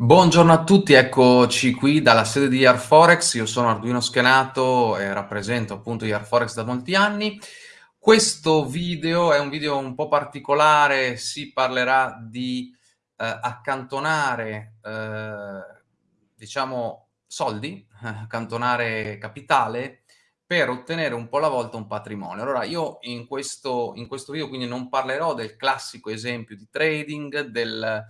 Buongiorno a tutti, eccoci qui dalla sede di Yarforex. Io sono Arduino Schenato e rappresento appunto Yarforex da molti anni. Questo video è un video un po' particolare, si parlerà di eh, accantonare, eh, diciamo, soldi, accantonare capitale per ottenere un po' alla volta un patrimonio. Allora, io in questo, in questo video quindi non parlerò del classico esempio di trading, del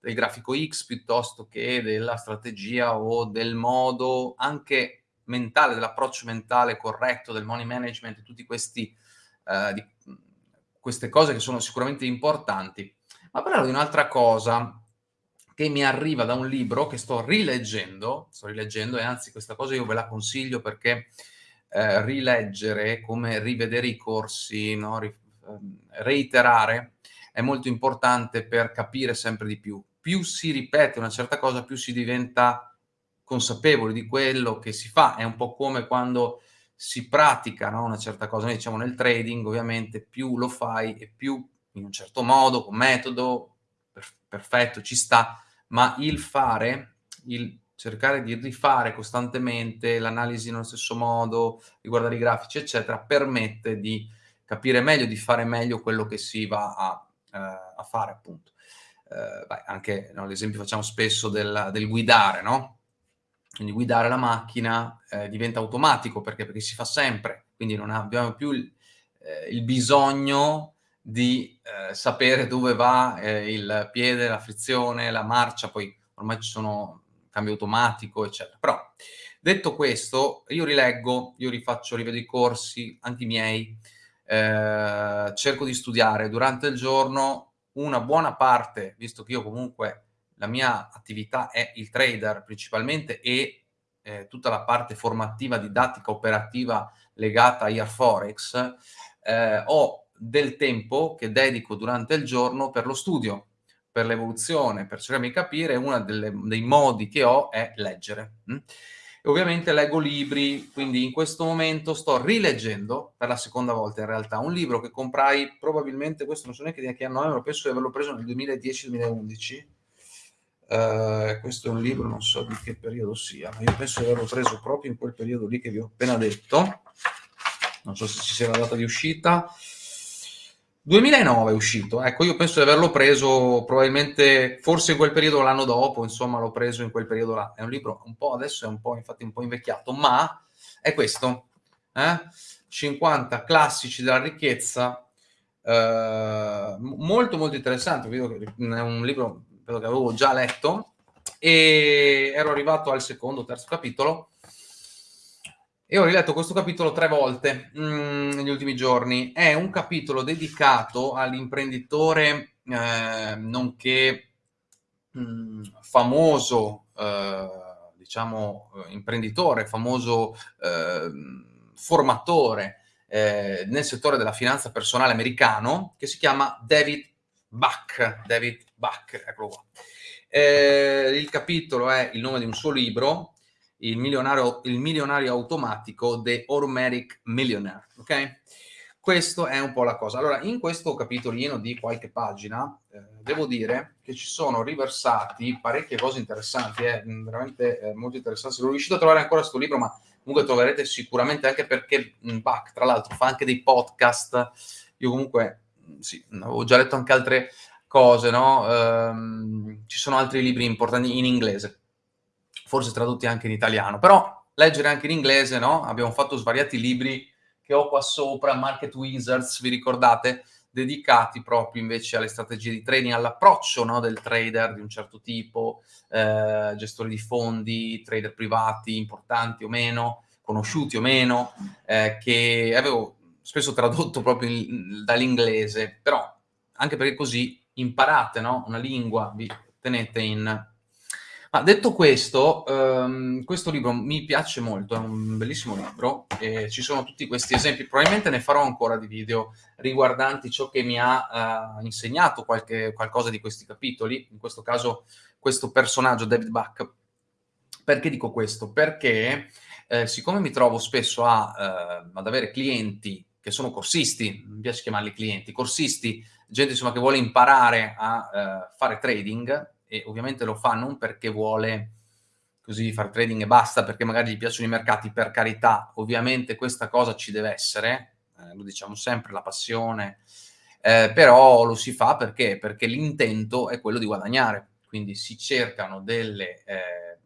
del grafico X piuttosto che della strategia o del modo anche mentale, dell'approccio mentale corretto, del money management, questi, eh, queste cose che sono sicuramente importanti. Ma parlerò di un'altra cosa che mi arriva da un libro che sto rileggendo, sto rileggendo e anzi questa cosa io ve la consiglio perché eh, rileggere, come rivedere i corsi, no? Ri, eh, reiterare, è molto importante per capire sempre di più più si ripete una certa cosa, più si diventa consapevoli di quello che si fa. È un po' come quando si pratica no, una certa cosa. Noi diciamo nel trading, ovviamente, più lo fai e più in un certo modo, con metodo, per, perfetto, ci sta, ma il fare, il cercare di rifare costantemente l'analisi nello stesso modo, riguardare i grafici, eccetera, permette di capire meglio, di fare meglio quello che si va a, a fare, appunto eh, beh, anche no, l'esempio facciamo spesso del, del, guidare, no? Quindi guidare la macchina eh, diventa automatico perché, perché, si fa sempre, quindi non abbiamo più il, eh, il bisogno di eh, sapere dove va eh, il piede, la frizione, la marcia, poi ormai ci sono cambio automatico, eccetera. Però, detto questo, io rileggo, io rifaccio, rivedo i corsi, anche i miei, eh, cerco di studiare durante il giorno, una buona parte, visto che io comunque la mia attività è il trader principalmente e eh, tutta la parte formativa, didattica, operativa legata a Forex, eh, ho del tempo che dedico durante il giorno per lo studio, per l'evoluzione, per cercare di capire, uno dei modi che ho è leggere. Hm? Ovviamente leggo libri, quindi in questo momento sto rileggendo per la seconda volta in realtà un libro che comprai probabilmente, questo non so neanche di che anno è, ma penso di averlo preso nel 2010-2011. Uh, eh, questo è un libro, non so di che periodo sia, ma io penso di averlo preso proprio in quel periodo lì che vi ho appena detto. Non so se ci sia la data di uscita. 2009 è uscito, ecco, io penso di averlo preso probabilmente, forse in quel periodo l'anno dopo, insomma, l'ho preso in quel periodo là. È un libro un po', adesso è un po', infatti, un po' invecchiato, ma è questo, eh? 50 classici della ricchezza, eh, molto molto interessante, è un libro che avevo già letto e ero arrivato al secondo, terzo capitolo e ho riletto questo capitolo tre volte mm, negli ultimi giorni. È un capitolo dedicato all'imprenditore, eh, nonché mm, famoso, eh, diciamo, imprenditore, famoso eh, formatore eh, nel settore della finanza personale americano, che si chiama David Buck. David Buck, eccolo qua. Eh, il capitolo è il nome di un suo libro, il milionario, il milionario automatico The Automatic Millionaire, ok? Questo è un po' la cosa. Allora, in questo capitolino di qualche pagina, eh, devo dire che ci sono riversati parecchie cose interessanti, eh, veramente eh, molto interessanti. Non riuscite a trovare ancora questo libro, ma comunque troverete sicuramente anche perché Bach, tra l'altro, fa anche dei podcast. Io comunque, sì, avevo già letto anche altre cose, no? Um, ci sono altri libri importanti in inglese forse tradotti anche in italiano, però leggere anche in inglese, no? Abbiamo fatto svariati libri che ho qua sopra, Market Wizards, vi ricordate? dedicati proprio invece alle strategie di trading, all'approccio no, del trader di un certo tipo, eh, gestori di fondi, trader privati importanti o meno, conosciuti o meno, eh, che avevo spesso tradotto proprio dall'inglese, però anche perché così imparate no, una lingua, vi tenete in ma detto questo, ehm, questo libro mi piace molto, è un bellissimo libro e ci sono tutti questi esempi, probabilmente ne farò ancora di video riguardanti ciò che mi ha eh, insegnato qualche, qualcosa di questi capitoli, in questo caso questo personaggio David Buck. Perché dico questo? Perché eh, siccome mi trovo spesso a, eh, ad avere clienti che sono corsisti, mi piace chiamarli clienti, corsisti, gente insomma che vuole imparare a eh, fare trading, e ovviamente lo fa non perché vuole così fare trading e basta, perché magari gli piacciono i mercati, per carità, ovviamente questa cosa ci deve essere, eh, lo diciamo sempre, la passione, eh, però lo si fa perché? Perché l'intento è quello di guadagnare, quindi si cercano delle eh,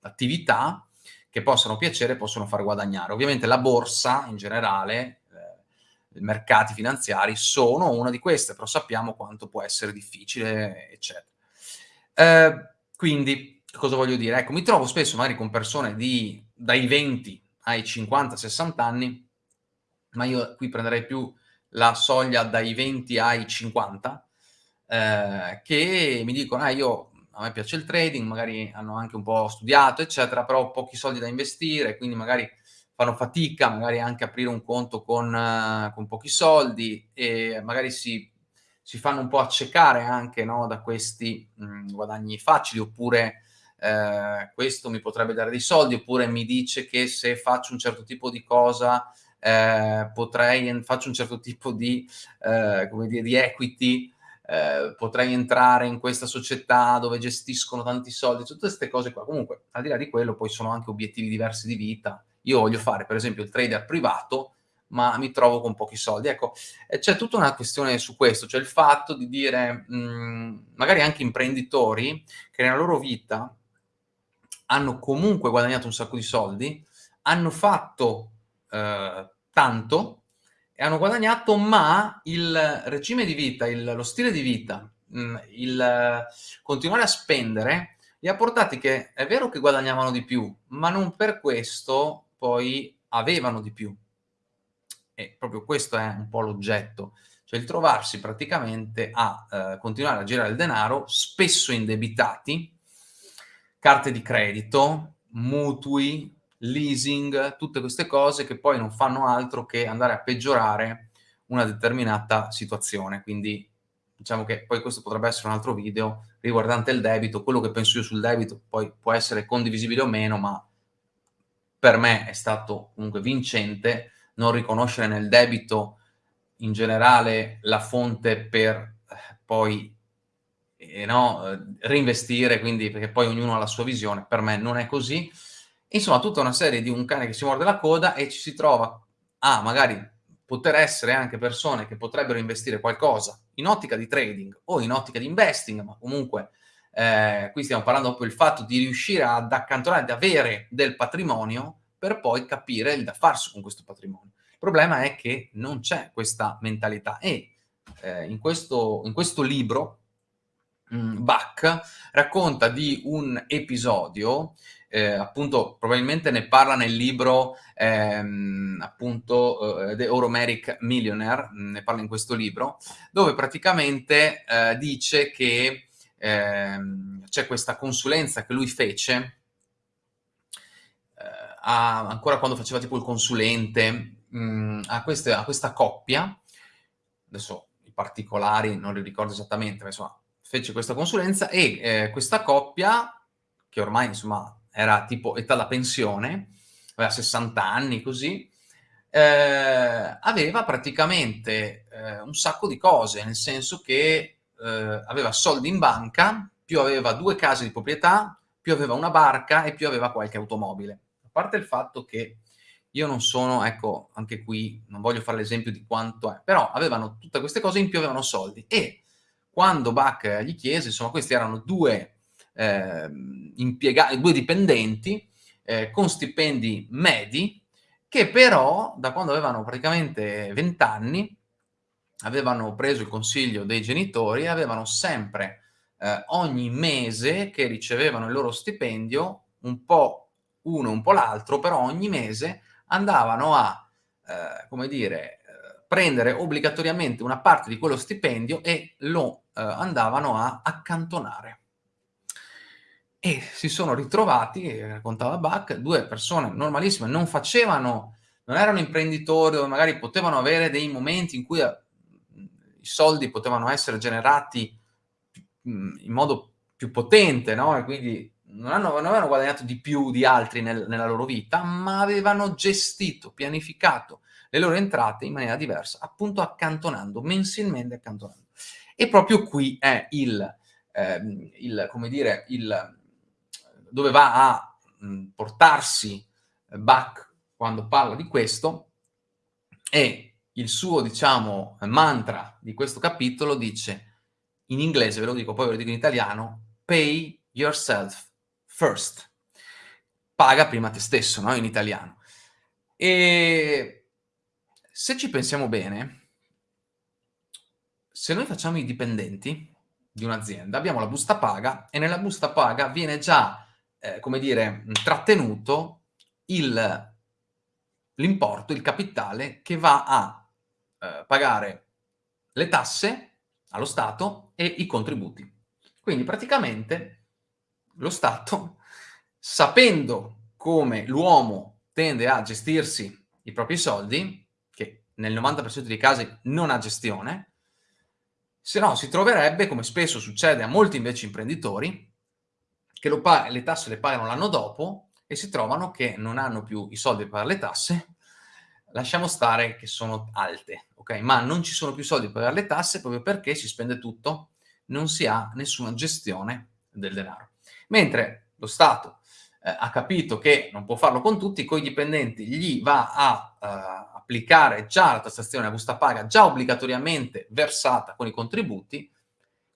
attività che possano piacere e possono far guadagnare. Ovviamente la borsa in generale, eh, i mercati finanziari sono una di queste, però sappiamo quanto può essere difficile, eccetera. Eh, quindi, cosa voglio dire? Ecco, mi trovo spesso magari con persone di, dai 20 ai 50-60 anni, ma io qui prenderei più la soglia dai 20 ai 50, eh, che mi dicono, ah, io a me piace il trading, magari hanno anche un po' studiato, eccetera, però ho pochi soldi da investire, quindi magari fanno fatica, magari anche aprire un conto con, uh, con pochi soldi e magari si, si, fanno un po' accecare anche no, da questi mh, mm, guadagni facili, oppure eh, questo mi potrebbe dare dei soldi, oppure mi dice che se faccio un certo tipo di cosa eh, potrei, faccio un certo tipo di, eh, come dire, di equity, eh, potrei entrare in questa società dove gestiscono tanti soldi, tutte queste cose qua. Comunque, al di là di quello, poi sono anche obiettivi diversi di vita. Io voglio fare, per esempio, il trader privato, ma mi trovo con pochi soldi. Ecco, c'è tutta una questione su questo, cioè il fatto di dire, mh, mm, magari anche imprenditori che nella loro vita hanno comunque guadagnato un sacco di soldi, hanno fatto eh, tanto, e hanno guadagnato, ma il regime di vita, il, lo stile di vita, mm, il continuare a spendere, li ha portati che è vero che guadagnavano di più, ma non per questo poi avevano di più. E proprio questo è un po' l'oggetto, cioè il trovarsi praticamente a eh, continuare a girare il denaro, spesso indebitati, carte di credito, mutui, leasing, tutte queste cose che poi non fanno altro che andare a peggiorare una determinata situazione. Quindi diciamo che poi questo potrebbe essere un altro video riguardante il debito, quello che penso io sul debito poi può essere condivisibile o meno, ma per me è stato comunque vincente non riconoscere nel debito in generale la fonte per eh, poi eh, no, reinvestire, quindi perché poi ognuno ha la sua visione, per me non è così, Insomma, tutta una serie di un cane che si morde la coda e ci si trova a magari poter essere anche persone che potrebbero investire qualcosa in ottica di trading o in ottica di investing, ma comunque eh, qui stiamo parlando proprio del fatto di riuscire ad accantonare, ad avere del patrimonio per poi capire il da farsi con questo patrimonio. Il problema è che non c'è questa mentalità e eh, in, questo, in questo libro mh, Bach racconta di un episodio eh, appunto probabilmente ne parla nel libro ehm, appunto eh, The Euromeric Millionaire, mm, ne parla in questo libro, dove praticamente eh, dice che ehm, c'è questa consulenza che lui fece a, ancora quando faceva tipo il consulente mh, mm, a, queste, a questa coppia, adesso i particolari non li ricordo esattamente, ma insomma fece questa consulenza e eh, questa coppia che ormai insomma era tipo età da pensione, aveva 60 anni così, eh, aveva praticamente eh, un sacco di cose, nel senso che eh, aveva soldi in banca, più aveva due case di proprietà, più aveva una barca e più aveva qualche automobile. Parte il fatto che io non sono, ecco, anche qui non voglio fare l'esempio di quanto è, però avevano tutte queste cose in più avevano soldi. E quando Bach gli chiese, insomma, questi erano due eh, impiegati, due dipendenti eh, con stipendi medi che però da quando avevano praticamente 20 anni avevano preso il consiglio dei genitori e avevano sempre eh, ogni mese che ricevevano il loro stipendio un po' uno un po' l'altro però ogni mese andavano a eh, come dire prendere obbligatoriamente una parte di quello stipendio e lo eh, andavano a accantonare. E si sono ritrovati, raccontava Bach, due persone normalissime, non facevano, non erano imprenditori dove magari potevano avere dei momenti in cui eh, i soldi potevano essere generati mm, in modo più potente, no? E quindi non, hanno, non avevano guadagnato di più di altri nel, nella loro vita, ma avevano gestito, pianificato le loro entrate in maniera diversa, appunto accantonando, mensilmente accantonando. E proprio qui è il, eh, il, come dire, il, dove va a mh, portarsi Bach quando parla di questo, e il suo, diciamo, mantra di questo capitolo dice, in inglese, ve lo dico, poi ve lo dico in italiano, pay yourself first. Paga prima te stesso, no? In italiano. E se ci pensiamo bene, se noi facciamo i dipendenti di un'azienda, abbiamo la busta paga e nella busta paga viene già, eh, come dire, trattenuto l'importo, il, il capitale che va a eh, pagare le tasse allo Stato e i contributi. Quindi praticamente lo Stato, sapendo come l'uomo tende a gestirsi i propri soldi, che nel 90% dei casi non ha gestione, se no si troverebbe, come spesso succede a molti invece imprenditori, che le tasse le pagano l'anno dopo e si trovano che non hanno più i soldi per le tasse, lasciamo stare che sono alte, ok? Ma non ci sono più soldi per le tasse proprio perché si spende tutto, non si ha nessuna gestione del denaro. Mentre lo Stato eh, ha capito che non può farlo con tutti, con i dipendenti gli va a eh, applicare già la tassazione a busta paga, già obbligatoriamente versata con i contributi,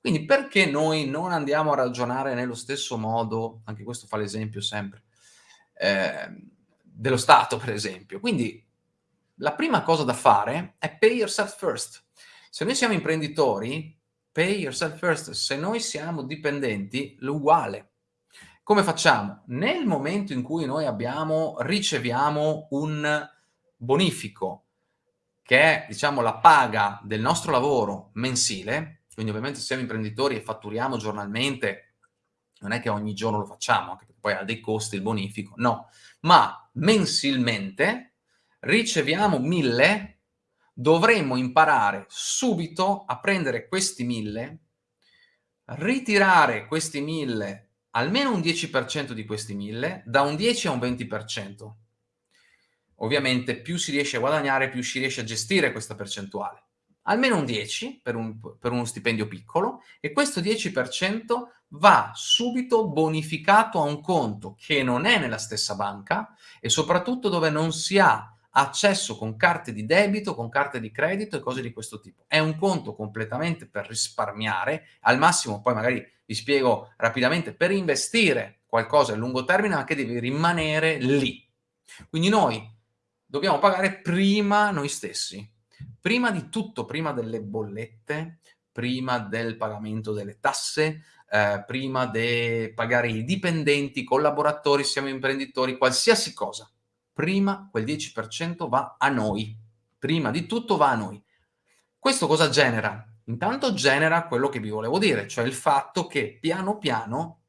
quindi perché noi non andiamo a ragionare nello stesso modo, anche questo fa l'esempio sempre, eh, dello Stato per esempio. Quindi la prima cosa da fare è pay yourself first. Se noi siamo imprenditori, pay yourself first. Se noi siamo dipendenti, l'uguale. Come facciamo? Nel momento in cui noi abbiamo, riceviamo un bonifico, che è, diciamo, la paga del nostro lavoro mensile, quindi ovviamente siamo imprenditori e fatturiamo giornalmente, non è che ogni giorno lo facciamo, anche perché poi ha dei costi il bonifico, no, ma mensilmente riceviamo mille, dovremmo imparare subito a prendere questi mille, ritirare questi mille almeno un 10% di questi 1000, da un 10 a un 20%. Ovviamente più si riesce a guadagnare, più si riesce a gestire questa percentuale. Almeno un 10 per, un, per uno stipendio piccolo e questo 10% va subito bonificato a un conto che non è nella stessa banca e soprattutto dove non si ha accesso con carte di debito, con carte di credito e cose di questo tipo. È un conto completamente per risparmiare, al massimo poi magari vi spiego rapidamente, per investire qualcosa a lungo termine ma che deve rimanere lì. Quindi noi dobbiamo pagare prima noi stessi, prima di tutto, prima delle bollette, prima del pagamento delle tasse, eh, prima di pagare i dipendenti, i collaboratori, siamo imprenditori, qualsiasi cosa prima quel 10% va a noi. Prima di tutto va a noi. Questo cosa genera? Intanto genera quello che vi volevo dire, cioè il fatto che piano piano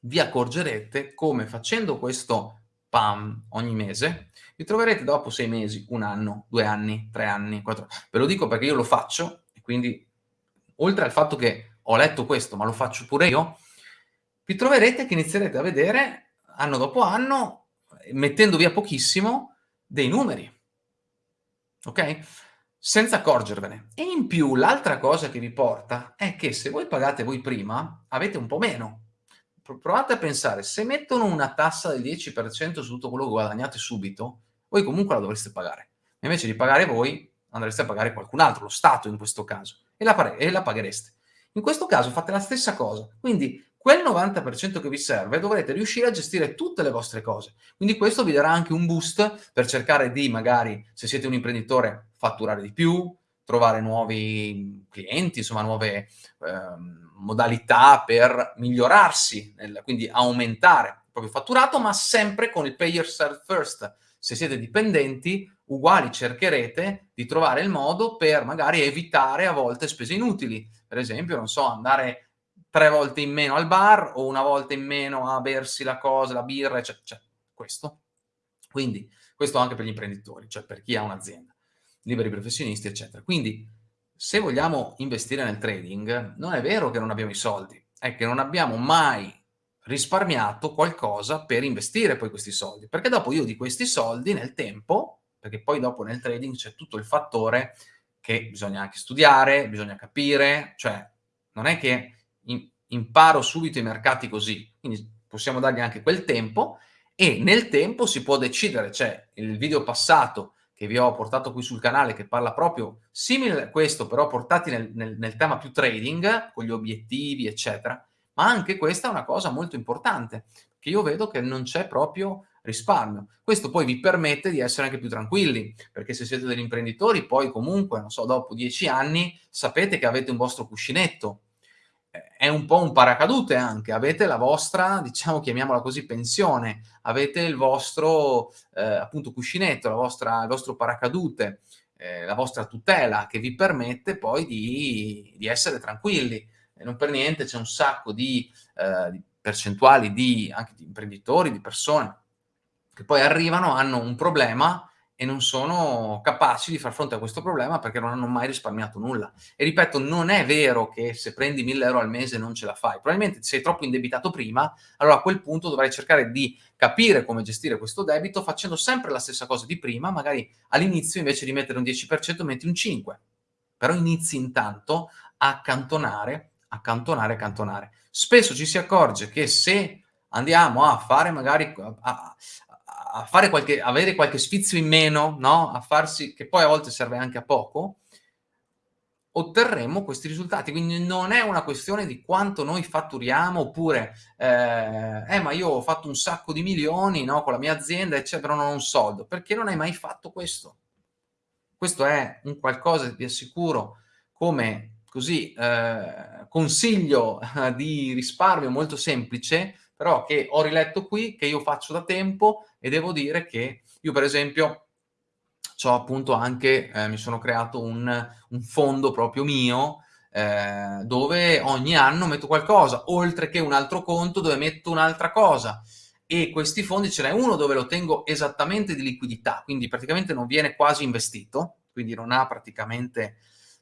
vi accorgerete come facendo questo PAM ogni mese, vi troverete dopo sei mesi, un anno, due anni, tre anni, quattro. Ve lo dico perché io lo faccio e quindi oltre al fatto che ho letto questo, ma lo faccio pure io, vi troverete che inizierete a vedere anno dopo anno mettendo via pochissimo dei numeri, ok? Senza accorgervene. E in più l'altra cosa che vi porta è che se voi pagate voi prima, avete un po' meno. Provate a pensare, se mettono una tassa del 10% su tutto quello che guadagnate subito, voi comunque la dovreste pagare. Invece di pagare voi, andreste a pagare qualcun altro, lo Stato in questo caso, e la, e la paghereste. In questo caso fate la stessa cosa. Quindi quel 90% che vi serve dovrete riuscire a gestire tutte le vostre cose. Quindi questo vi darà anche un boost per cercare di, magari, se siete un imprenditore, fatturare di più, trovare nuovi clienti, insomma, nuove eh, modalità per migliorarsi, nel, quindi aumentare il proprio fatturato, ma sempre con il pay yourself first. Se siete dipendenti, uguali cercherete di trovare il modo per magari evitare a volte spese inutili. Per esempio, non so, andare tre volte in meno al bar o una volta in meno a bersi la cosa, la birra, cioè, cioè questo. Quindi questo anche per gli imprenditori, cioè per chi ha un'azienda, liberi professionisti, eccetera. Quindi se vogliamo investire nel trading, non è vero che non abbiamo i soldi, è che non abbiamo mai risparmiato qualcosa per investire poi questi soldi, perché dopo io di questi soldi nel tempo, perché poi dopo nel trading c'è tutto il fattore che bisogna anche studiare, bisogna capire, cioè non è che imparo subito i mercati così, quindi possiamo dargli anche quel tempo e nel tempo si può decidere, cioè il video passato che vi ho portato qui sul canale che parla proprio simile a questo, però portati nel, nel, nel tema più trading, con gli obiettivi, eccetera, ma anche questa è una cosa molto importante, che io vedo che non c'è proprio risparmio. Questo poi vi permette di essere anche più tranquilli, perché se siete degli imprenditori, poi comunque, non so, dopo dieci anni, sapete che avete un vostro cuscinetto, è un po' un paracadute anche, avete la vostra, diciamo, chiamiamola così, pensione, avete il vostro, eh, appunto, cuscinetto, vostra, il vostro paracadute, eh, la vostra tutela che vi permette poi di, di essere tranquilli. E non per niente c'è un sacco di, eh, di percentuali di, anche di imprenditori, di persone che poi arrivano, hanno un problema e non sono capaci di far fronte a questo problema perché non hanno mai risparmiato nulla. E ripeto, non è vero che se prendi 1000 euro al mese non ce la fai, probabilmente sei troppo indebitato prima, allora a quel punto dovrai cercare di capire come gestire questo debito facendo sempre la stessa cosa di prima, magari all'inizio invece di mettere un 10% metti un 5%, però inizi intanto a accantonare, accantonare, accantonare. Spesso ci si accorge che se andiamo a fare magari a, a fare qualche, avere qualche sfizio in meno, no? A farsi, che poi a volte serve anche a poco, otterremo questi risultati. Quindi non è una questione di quanto noi fatturiamo, oppure, eh, eh ma io ho fatto un sacco di milioni, no? Con la mia azienda, eccetera, non ho un soldo. Perché non hai mai fatto questo? Questo è un qualcosa, vi assicuro, come così eh, consiglio di risparmio molto semplice, però che ho riletto qui, che io faccio da tempo e devo dire che io per esempio ho appunto anche, eh, mi sono creato un, un fondo proprio mio eh, dove ogni anno metto qualcosa, oltre che un altro conto dove metto un'altra cosa e questi fondi ce n'è uno dove lo tengo esattamente di liquidità, quindi praticamente non viene quasi investito, quindi non ha praticamente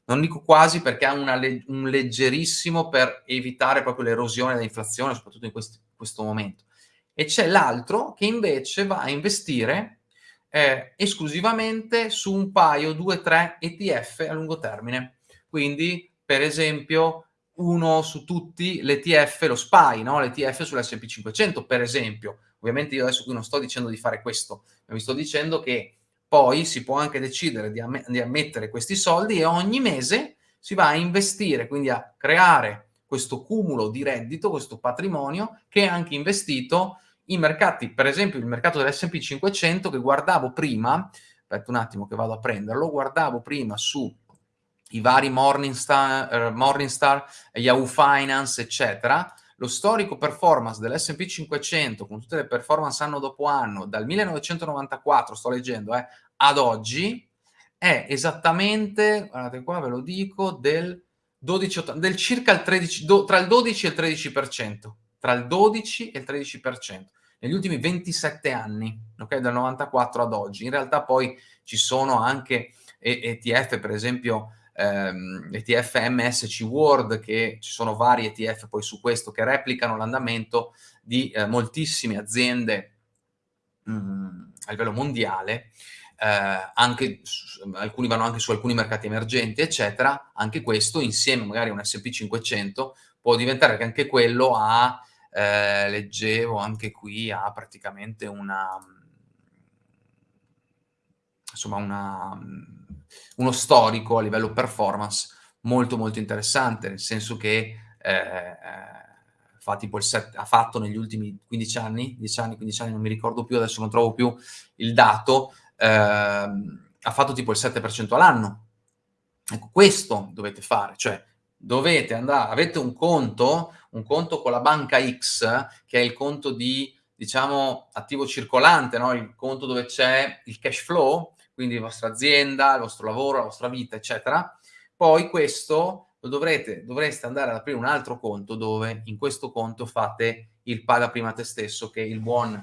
non dico quasi perché ha le un leggerissimo per evitare proprio l'erosione dell'inflazione, soprattutto in questi, questo momento. E c'è l'altro che invece va a investire eh, esclusivamente su un paio, due, tre ETF a lungo termine. Quindi, per esempio, uno su tutti l'ETF, lo SPY, no? l'ETF sull'S&P 500, per esempio. Ovviamente io adesso qui non sto dicendo di fare questo, ma vi sto dicendo che poi si può anche decidere di, amm di ammettere questi soldi e ogni mese si va a investire, quindi a creare questo cumulo di reddito, questo patrimonio che è anche investito in mercati, per esempio il mercato dell'S&P 500 che guardavo prima, aspetta un attimo che vado a prenderlo, guardavo prima su i vari Morningstar, uh, Morningstar Yahoo Finance, eccetera, lo storico performance dell'S&P 500 con tutte le performance anno dopo anno, dal 1994, sto leggendo, eh, ad oggi, è esattamente, guardate qua ve lo dico, del, 12, del circa il 13, do, tra il 12 e il 13%, tra il 12 e il 13%, negli ultimi 27 anni, ok, dal 94 ad oggi. In realtà poi ci sono anche ETF, per esempio, ehm, ETF MSC World, che ci sono vari ETF poi su questo che replicano l'andamento di eh, moltissime aziende mh, mm, a livello mondiale, eh, anche alcuni vanno anche su alcuni mercati emergenti, eccetera, anche questo insieme magari a un S&P 500 può diventare che anche quello ha, eh, leggevo anche qui, ha praticamente una, insomma una uno storico a livello performance molto molto interessante, nel senso che eh, fa tipo il set, ha fatto negli ultimi 15 anni, 10 anni, 15 anni, non mi ricordo più, adesso non trovo più il dato, eh, ha fatto tipo il 7% all'anno. Ecco, questo dovete fare, cioè dovete andare, avete un conto, un conto con la banca X, che è il conto di, diciamo, attivo circolante, no? il conto dove c'è il cash flow, quindi la vostra azienda, il vostro lavoro, la vostra vita, eccetera. Poi questo lo dovrete, dovreste andare ad aprire un altro conto dove in questo conto fate il paga prima te stesso che il buon,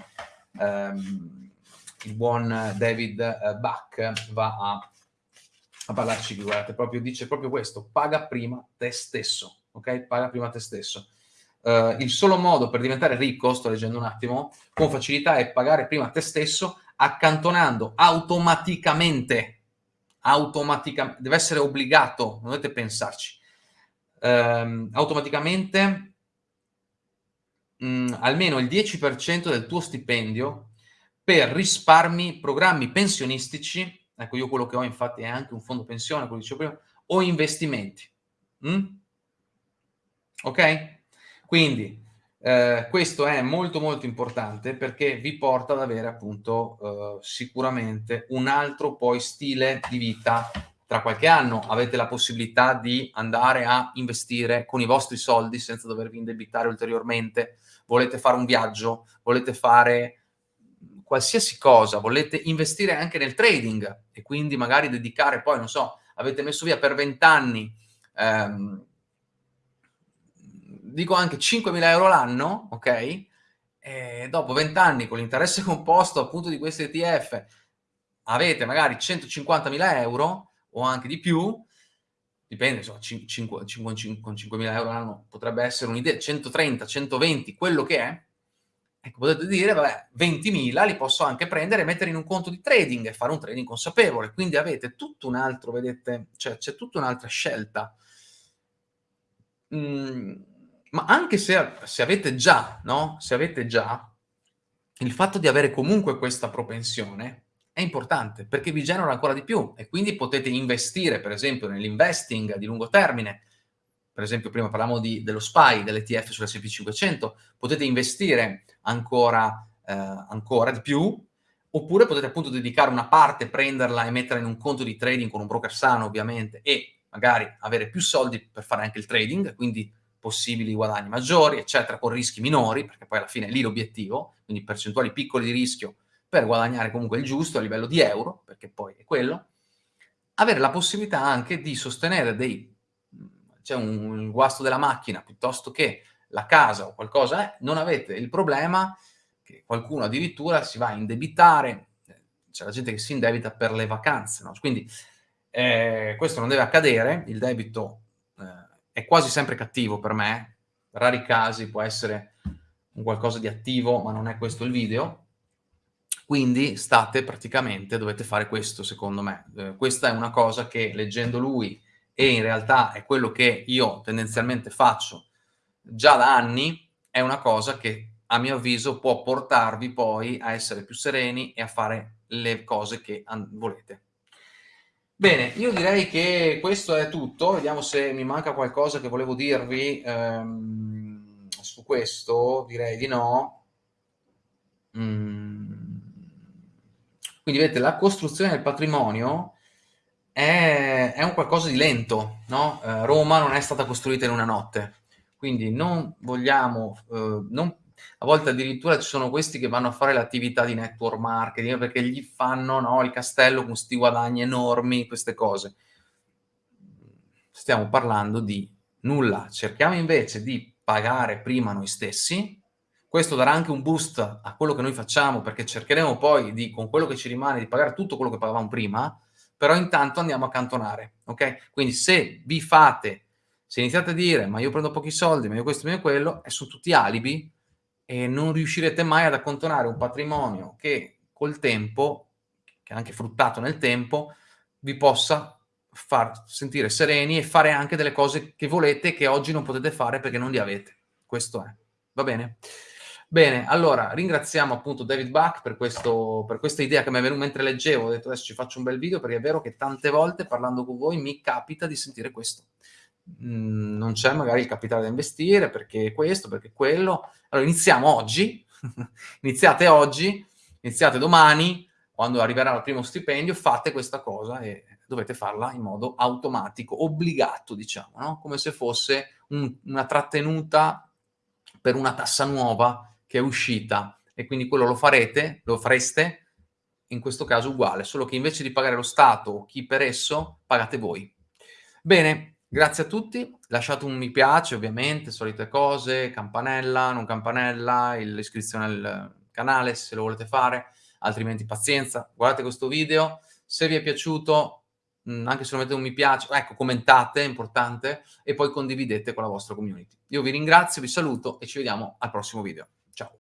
ehm, il buon David eh, Bach va a, a parlarci qui, guardate, proprio, dice proprio questo, paga prima te stesso, ok? Paga prima te stesso. Uh, il solo modo per diventare ricco, sto leggendo un attimo, con facilità è pagare prima te stesso accantonando automaticamente, automaticamente, deve essere obbligato, non dovete pensarci, ehm, automaticamente mhmm, almeno il 10% del tuo stipendio per risparmi, programmi pensionistici, ecco io quello che ho infatti è anche un fondo pensione, come dicevo prima, o investimenti. Mh? Ok? Quindi eh, questo è molto molto importante perché vi porta ad avere appunto eh, sicuramente un altro poi stile di vita. Tra qualche anno avete la possibilità di andare a investire con i vostri soldi senza dovervi indebitare ulteriormente, volete fare un viaggio, volete fare qualsiasi cosa, volete investire anche nel trading e quindi magari dedicare poi, non so, avete messo via per 20 anni ehm, dico anche 5.000 euro l'anno, ok? E dopo 20 anni con l'interesse composto appunto di questi ETF avete magari 150.000 euro o anche di più, dipende, insomma, 5, 5, 5, con 5.000 euro l'anno potrebbe essere un'idea, 130, 120, quello che è, ecco, potete dire, vabbè, 20.000 li posso anche prendere e mettere in un conto di trading e fare un trading consapevole, quindi avete tutto un altro, vedete, cioè c'è tutta un'altra scelta. Mm, ma anche se, se avete già, no? Se avete già, il fatto di avere comunque questa propensione è importante perché vi genera ancora di più e quindi potete investire, per esempio, nell'investing di lungo termine. Per esempio, prima parlavamo di, dello SPY, dell'ETF sull'S&P 500, potete investire ancora, eh, ancora di più oppure potete appunto dedicare una parte, prenderla e metterla in un conto di trading con un broker sano ovviamente e magari avere più soldi per fare anche il trading, quindi possibili guadagni maggiori, eccetera, con rischi minori, perché poi alla fine è lì l'obiettivo, quindi percentuali piccole di rischio per guadagnare comunque il giusto a livello di euro, perché poi è quello, avere la possibilità anche di sostenere dei, c'è un, guasto della macchina piuttosto che la casa o qualcosa, eh, non avete il problema che qualcuno addirittura si va a indebitare, c'è la gente che si indebita per le vacanze, no? quindi eh, questo non deve accadere, il debito è quasi sempre cattivo per me, rari casi può essere un qualcosa di attivo, ma non è questo il video, quindi state praticamente, dovete fare questo secondo me. Eh, questa è una cosa che leggendo lui e in realtà è quello che io tendenzialmente faccio già da anni, è una cosa che a mio avviso può portarvi poi a essere più sereni e a fare le cose che volete. Bene, io direi che questo è tutto, vediamo se mi manca qualcosa che volevo dirvi ehm, su questo, direi di no. Mm. Quindi vedete, la costruzione del patrimonio è, è un qualcosa di lento, no? eh, Roma non è stata costruita in una notte, quindi non vogliamo, eh, non a volte addirittura ci sono questi che vanno a fare l'attività di network marketing perché gli fanno no, il castello con questi guadagni enormi, queste cose. Stiamo parlando di nulla. Cerchiamo invece di pagare prima noi stessi. Questo darà anche un boost a quello che noi facciamo perché cercheremo poi di, con quello che ci rimane, di pagare tutto quello che pagavamo prima, però intanto andiamo a cantonare, ok? Quindi se vi fate, se iniziate a dire ma io prendo pochi soldi, ma io questo, ma io quello, e sono tutti alibi, e non riuscirete mai ad accantonare un patrimonio che col tempo, che anche fruttato nel tempo, vi possa far sentire sereni e fare anche delle cose che volete che oggi non potete fare perché non li avete. Questo è. Va bene? Bene, allora ringraziamo appunto David Buck per, questo, per questa idea che mi è venuta mentre leggevo, ho detto adesso ci faccio un bel video perché è vero che tante volte parlando con voi mi capita di sentire questo. Mhmm, non c'è magari il capitale da investire perché questo, perché quello. Allora iniziamo oggi, iniziate oggi, iniziate domani, quando arriverà il primo stipendio, fate questa cosa e dovete farla in modo automatico, obbligato, diciamo, no? come se fosse un, una trattenuta per una tassa nuova che è uscita e quindi quello lo farete, lo fareste in questo caso uguale, solo che invece di pagare lo Stato o chi per esso, pagate voi. Bene, Grazie a tutti, lasciate un mi piace ovviamente, solite cose, campanella, non campanella, l'iscrizione al canale se lo volete fare, altrimenti pazienza, guardate questo video, se vi è piaciuto, mh, anche se non mettete un mi piace, ecco, commentate, è importante, e poi condividete con la vostra community. Io vi ringrazio, vi saluto e ci vediamo al prossimo video. Ciao!